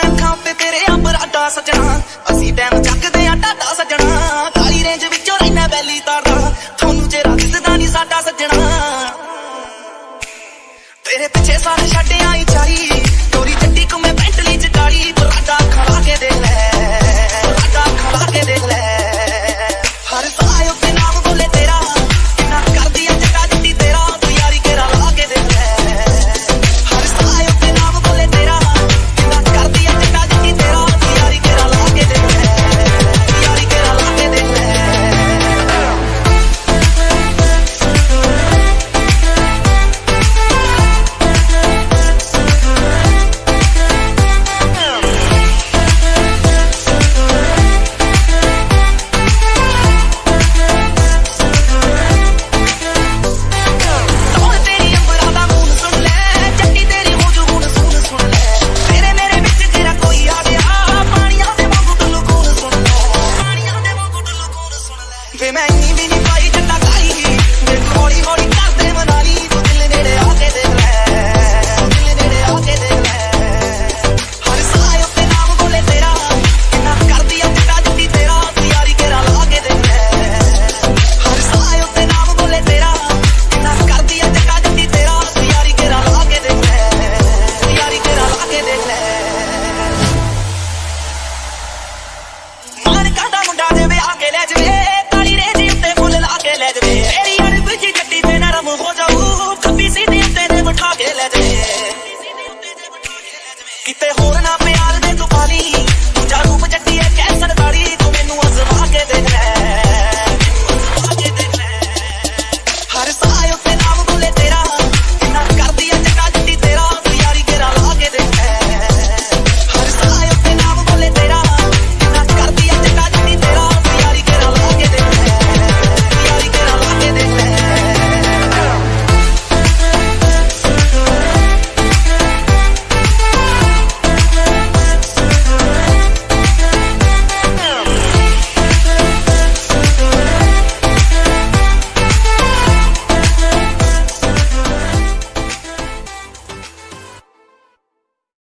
ਅੱਖਾਂ ਤੇਰੇ ਅਮਰਾਟਾ ਸਜਣਾ। ਅਸੀਂ ਟਾਈਮ ਚੱਕਦੇ ਆ ਟਾਟਾ ਸਜਣਾ। ਕਾਲੀ ਰੇਂਜ ਵਿੱਚੋਂ ਰਹਿਣਾ ਬੈਲੀ ਤਾਰਦਾ। ਤੁਹਾਨੂੰ ਜੇ ਰਾਤ ਦਿਸਦਾ ਸਾਡਾ ਸੱਜਣਾ। ਤੇਰੇ ਪਿੱਛੇ ਸਾਰੇ ਛੱਡ ਆਈ ਚਾਈ say my name